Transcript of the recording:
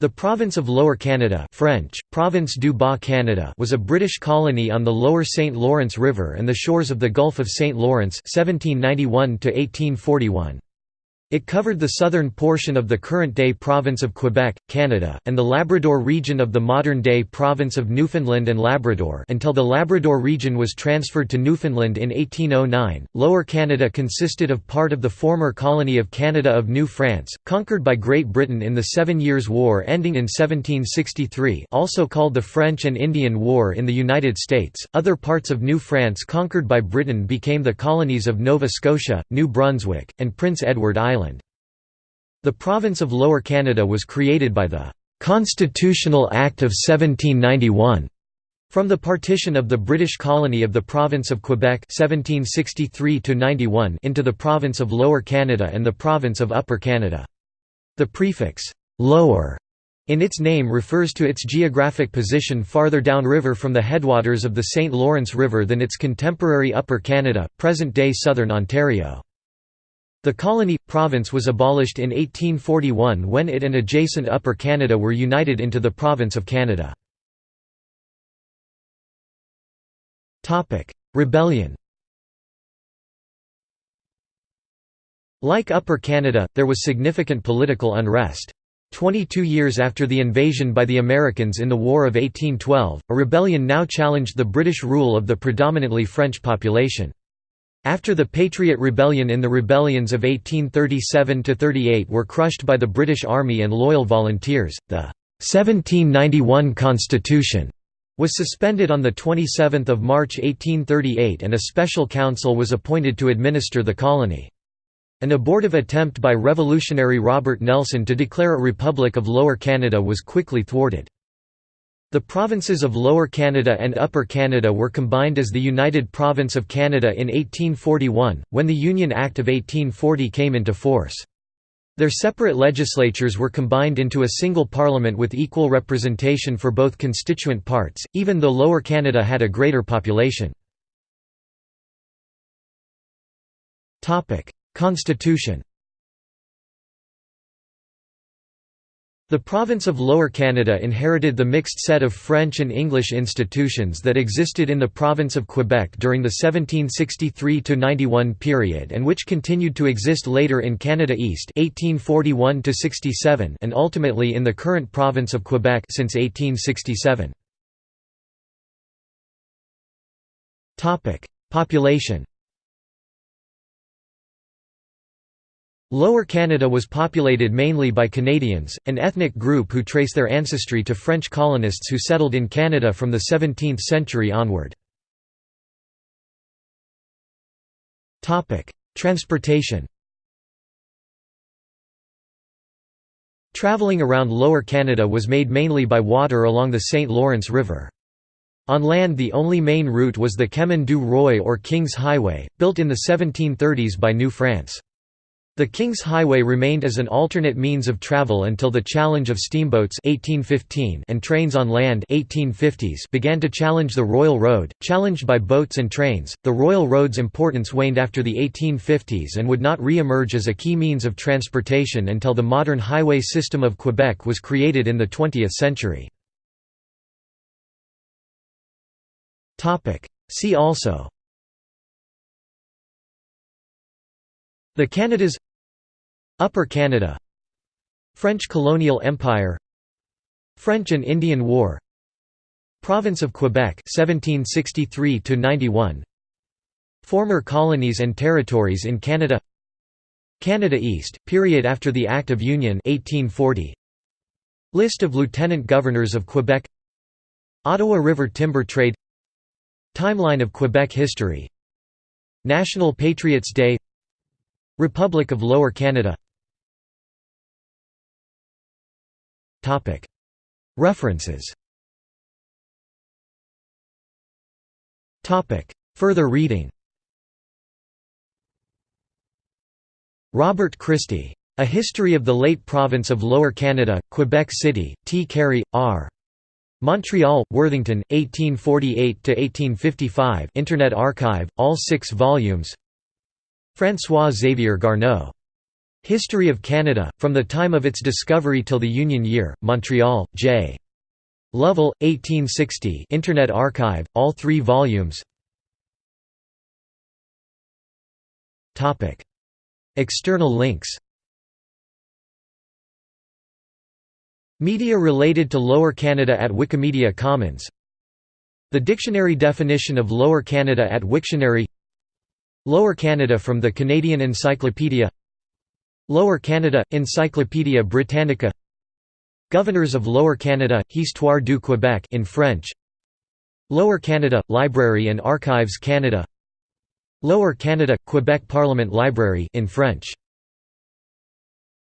The province of Lower Canada French, Province du Bas Canada was a British colony on the lower St. Lawrence River and the shores of the Gulf of St. Lawrence 1791 -1841. It covered the southern portion of the current-day province of Quebec, Canada, and the Labrador region of the modern-day province of Newfoundland and Labrador until the Labrador region was transferred to Newfoundland in 1809. Lower Canada consisted of part of the former colony of Canada of New France, conquered by Great Britain in the Seven Years' War ending in 1763, also called the French and Indian War in the United States. Other parts of New France conquered by Britain became the colonies of Nova Scotia, New Brunswick, and Prince Edward Island. The province of Lower Canada was created by the Constitutional Act of 1791 from the partition of the British colony of the province of Quebec 1763 into the province of Lower Canada and the province of Upper Canada. The prefix «lower» in its name refers to its geographic position farther downriver from the headwaters of the St. Lawrence River than its contemporary Upper Canada, present-day southern Ontario. The colony province was abolished in 1841 when it and adjacent Upper Canada were united into the province of Canada. Topic: Rebellion Like Upper Canada, there was significant political unrest. Twenty-two years after the invasion by the Americans in the War of 1812, a rebellion now challenged the British rule of the predominantly French population. After the Patriot Rebellion in the rebellions of 1837–38 were crushed by the British Army and loyal volunteers, the 1791 Constitution was suspended on 27 March 1838 and a special council was appointed to administer the colony. An abortive attempt by revolutionary Robert Nelson to declare a Republic of Lower Canada was quickly thwarted. The provinces of Lower Canada and Upper Canada were combined as the United Province of Canada in 1841, when the Union Act of 1840 came into force. Their separate legislatures were combined into a single parliament with equal representation for both constituent parts, even though Lower Canada had a greater population. Constitution The province of Lower Canada inherited the mixed set of French and English institutions that existed in the province of Quebec during the 1763–91 period and which continued to exist later in Canada East 1841 and ultimately in the current province of Quebec since 1867. Population Lower Canada was populated mainly by Canadians, an ethnic group who trace their ancestry to French colonists who settled in Canada from the 17th century onward. Transportation Travelling around Lower Canada was made mainly by water along the St. Lawrence River. On land the only main route was the Chemin du Roi or King's Highway, built in the 1730s by New France. The King's Highway remained as an alternate means of travel until the challenge of steamboats 1815 and trains on land 1850s began to challenge the Royal Road. Challenged by boats and trains, the Royal Road's importance waned after the 1850s and would not re-emerge as a key means of transportation until the modern highway system of Quebec was created in the 20th century. See also The Canadas Upper Canada. French colonial empire. French and Indian War. Province of Quebec 1763 91 Former colonies and territories in Canada. Canada East period after the Act of Union 1840 List of lieutenant governors of Quebec. Ottawa River timber trade. Timeline of Quebec history. National Patriots Day. Republic of Lower Canada References Further reading Robert Christie. A History of the Late Province of Lower Canada, Quebec City, T. Cary, R. Montreal, Worthington, 1848–1855 Internet Archive, all six volumes François Xavier Garneau History of Canada, from the time of its discovery till the Union year, Montreal, J. Lovell, 1860 Internet Archive, all three volumes. External links. Media related to Lower Canada at Wikimedia Commons. The dictionary definition of Lower Canada at Wiktionary. Lower Canada from the Canadian Encyclopedia Lower Canada – Encyclopædia Britannica. Governors of Lower Canada, Histoire du Québec in French. Lower Canada – Library and Archives Canada. Lower Canada – Quebec Parliament Library in French